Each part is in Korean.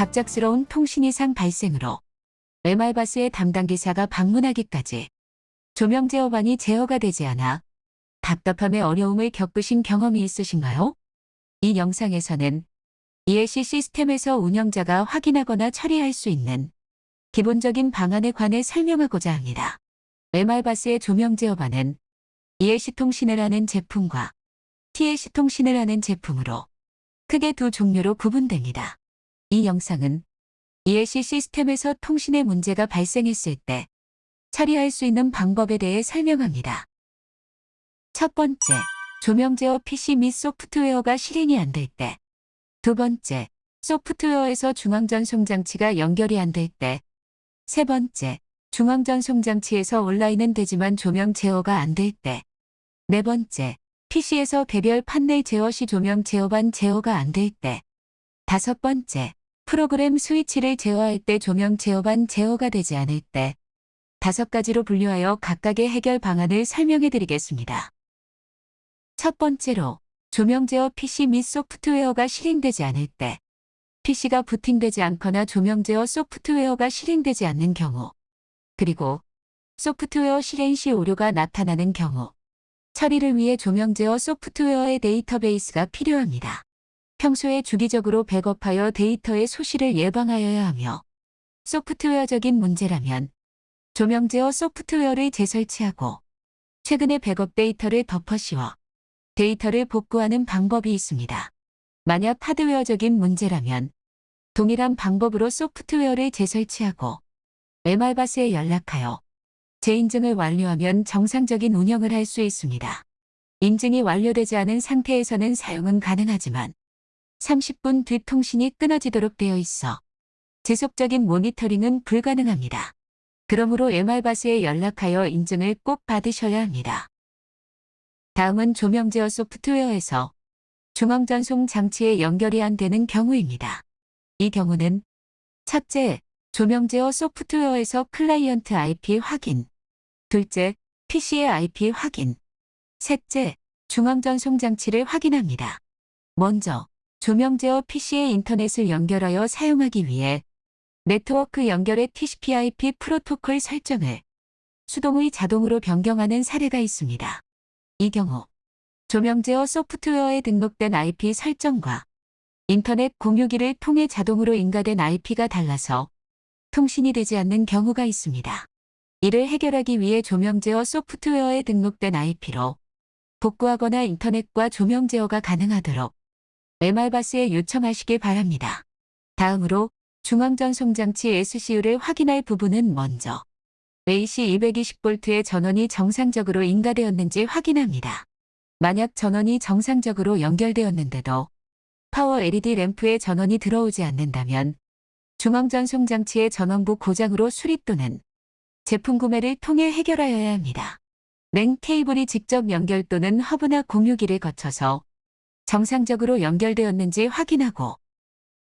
갑작스러운 통신 이상 발생으로 MR바스의 담당 기사가 방문하기까지 조명 제어반이 제어가 되지 않아 답답함에 어려움을 겪으신 경험이 있으신가요? 이 영상에서는 ELC 시스템에서 운영자가 확인하거나 처리할 수 있는 기본적인 방안에 관해 설명하고자 합니다. MR바스의 조명 제어반은 ELC 통신을 하는 제품과 TLC 통신을 하는 제품으로 크게 두 종류로 구분됩니다. 이 영상은 ELC 시스템에서 통신에 문제가 발생했을 때 처리할 수 있는 방법에 대해 설명합니다. 첫 번째, 조명 제어 PC 및 소프트웨어가 실행이 안 될 때. 두 번째, 소프트웨어에서 중앙전송 장치가 연결이 안 될 때. 세 번째, 중앙전송 장치에서 온라인은 되지만 조명 제어가 안 될 때. 네 번째, PC에서 개별 판넬 제어 시 조명 제어반 제어가 안 될 때. 다섯 번째, 프로그램 스위치를 제어할 때 조명 제어반 제어가 되지 않을 때. 다섯 가지로 분류하여 각각의 해결 방안을 설명해 드리겠습니다. 첫 번째로, 조명 제어 PC 및 소프트웨어가 실행되지 않을 때. PC가 부팅되지 않거나 조명 제어 소프트웨어가 실행되지 않는 경우. 그리고 소프트웨어 실행 시 오류가 나타나는 경우. 처리를 위해 조명 제어 소프트웨어의 데이터베이스가 필요합니다. 평소에 주기적으로 백업하여 데이터의 소실을 예방하여야 하며 소프트웨어적인 문제라면 조명 제어 소프트웨어를 재설치하고 최근의 백업 데이터를 덮어 씌워 데이터를 복구하는 방법이 있습니다. 만약 하드웨어적인 문제라면 동일한 방법으로 소프트웨어를 재설치하고 MR바스에 연락하여 재인증을 완료하면 정상적인 운영을 할 수 있습니다. 인증이 완료되지 않은 상태에서는 사용은 가능하지만 30분 뒤 통신이 끊어지도록 되어 있어 지속적인 모니터링은 불가능합니다. 그러므로 MR바스에 연락하여 인증을 꼭 받으셔야 합니다. 다음은 조명 제어 소프트웨어에서 중앙 전송 장치에 연결이 안 되는 경우입니다. 이 경우는 첫째, 조명 제어 소프트웨어에서 클라이언트 IP 확인 둘째, PC의 IP 확인 셋째, 중앙 전송 장치를 확인합니다. 먼저, 조명 제어 PC의 인터넷을 연결하여 사용하기 위해 네트워크 연결의 TCP/IP 프로토콜 설정을 수동의 자동으로 변경하는 사례가 있습니다. 이 경우 조명 제어 소프트웨어에 등록된 IP 설정과 인터넷 공유기를 통해 자동으로 인가된 IP가 달라서 통신이 되지 않는 경우가 있습니다. 이를 해결하기 위해 조명 제어 소프트웨어에 등록된 IP로 복구하거나 인터넷과 조명 제어가 가능하도록 MR바스에 요청하시길 바랍니다. 다음으로 중앙전송 장치 SCU를 확인할 부분은 먼저 AC 220V의 전원이 정상적으로 인가되었는지 확인합니다. 만약 전원이 정상적으로 연결되었는데도 파워 LED 램프에 전원이 들어오지 않는다면 중앙전송 장치의 전원부 고장으로 수리 또는 제품 구매를 통해 해결하여야 합니다. 랭 케이블이 직접 연결 또는 허브나 공유기를 거쳐서 정상적으로 연결되었는지 확인하고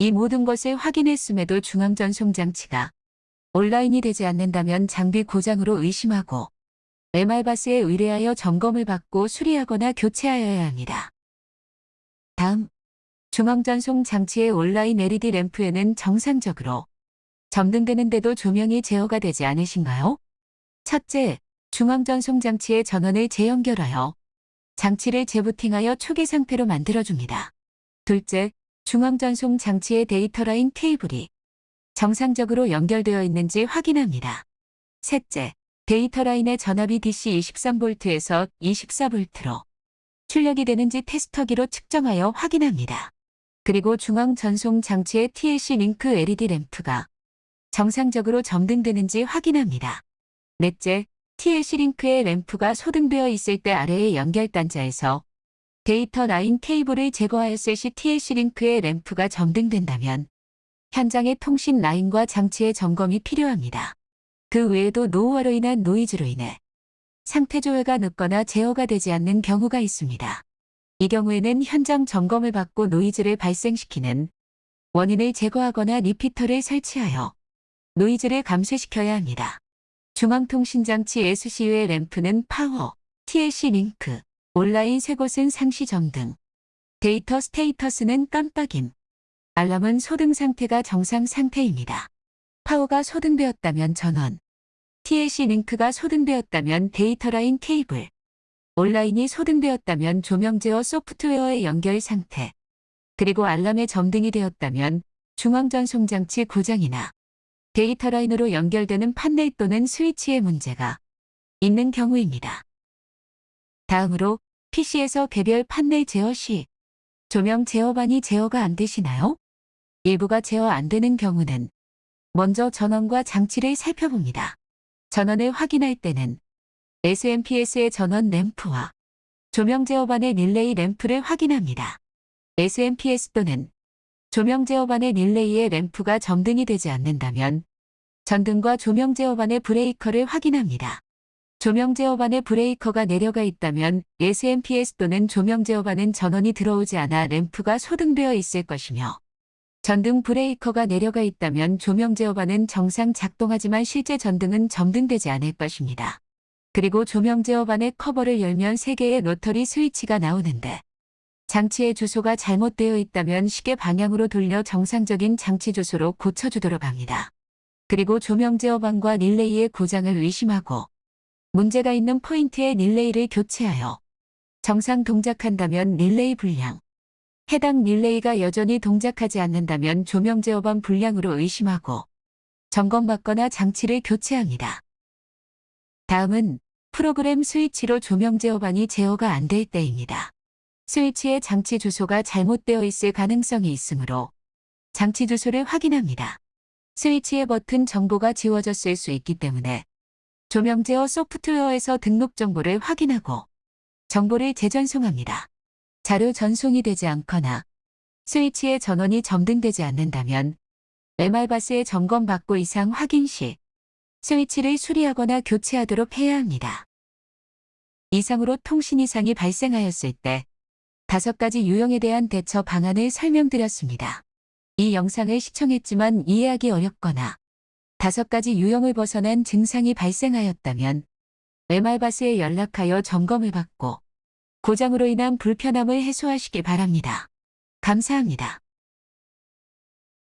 이 모든 것을 확인했음에도 중앙전송 장치가 온라인이 되지 않는다면 장비 고장으로 의심하고 MR바스에 의뢰하여 점검을 받고 수리하거나 교체하여야 합니다. 다음, 중앙전송 장치의 온라인 LED 램프에는 정상적으로 점등되는데도 조명이 제어가 되지 않으신가요? 첫째, 중앙전송 장치의 전원을 재연결하여 장치를 재부팅하여 초기 상태로 만들어줍니다. 둘째, 중앙전송 장치의 데이터 라인 케이블이 정상적으로 연결되어 있는지 확인합니다. 셋째, 데이터 라인의 전압이 DC 23V에서 24V로 출력이 되는지 테스터기로 측정하여 확인합니다. 그리고 중앙 전송 장치의 TLC 링크 LED 램프가 정상적으로 점등되는지 확인합니다. 넷째, TLC 링크의 램프가 소등되어 있을 때 아래의 연결 단자에서 데이터 라인 케이블을 제거하였을 시 TLC 링크의 램프가 점등된다면 현장의 통신 라인과 장치의 점검이 필요합니다. 그 외에도 노후화로 인한 노이즈로 인해 상태 조회가 늦거나 제어가 되지 않는 경우가 있습니다. 이 경우에는 현장 점검을 받고 노이즈를 발생시키는 원인을 제거하거나 리피터를 설치하여 노이즈를 감쇄시켜야 합니다. 중앙통신장치 SCU의 램프는 파워, TLC 링크, 온라인 세 곳은 상시 점등, data status는 깜빡임, 알람은 소등 상태가 정상 상태입니다. 파워가 소등되었다면 전원, TLC 링크가 소등되었다면 데이터 라인 케이블, 온라인이 소등되었다면 조명 제어 소프트웨어의 연결 상태, 그리고 알람의 점등이 되었다면 중앙전송 장치 고장이나 데이터 라인으로 연결되는 판넬 또는 스위치의 문제가 있는 경우입니다. 다음으로 PC에서 개별 판넬 제어 시 조명 제어반이 제어가 안 되시나요? 일부가 제어 안 되는 경우는 먼저 전원과 장치를 살펴봅니다. 전원을 확인할 때는 SMPS의 전원 램프와 조명 제어반의 릴레이 램프를 확인합니다. SMPS 또는 조명 제어반의 릴레이의 램프가 점등이 되지 않는다면 전등과 조명 제어반의 브레이커를 확인합니다. 조명 제어반의 브레이커가 내려가 있다면 SMPS 또는 조명 제어반은 전원이 들어오지 않아 램프가 소등되어 있을 것이며 전등 브레이커가 내려가 있다면 조명 제어반은 정상 작동하지만 실제 전등은 점등되지 않을 것입니다. 그리고 조명 제어반의 커버를 열면 3개의 로터리 스위치가 나오는데 장치의 주소가 잘못되어 있다면 시계 방향으로 돌려 정상적인 장치 주소로 고쳐주도록 합니다. 그리고 조명 제어반과 릴레이의 고장을 의심하고 문제가 있는 포인트의 릴레이를 교체하여 정상 동작한다면 릴레이 불량, 해당 릴레이가 여전히 동작하지 않는다면 조명 제어반 불량으로 의심하고 점검받거나 장치를 교체합니다. 다음은 프로그램 스위치로 조명 제어반이 제어가 안 될 때입니다. 스위치의 장치 주소가 잘못되어 있을 가능성이 있으므로 장치 주소를 확인합니다. 스위치의 버튼 정보가 지워졌을 수 있기 때문에 조명 제어 소프트웨어에서 등록 정보를 확인하고 정보를 재전송합니다. 자료 전송이 되지 않거나 스위치의 전원이 점등되지 않는다면 MR바스의 점검받고 이상 확인 시 스위치를 수리하거나 교체하도록 해야 합니다. 이상으로 통신 이상이 발생하였을 때 다섯 가지 유형에 대한 대처 방안을 설명드렸습니다. 이 영상을 시청했지만 이해하기 어렵거나 다섯 가지 유형을 벗어난 증상이 발생하였다면 MR바스에 연락하여 점검을 받고 고장으로 인한 불편함을 해소하시기 바랍니다. 감사합니다.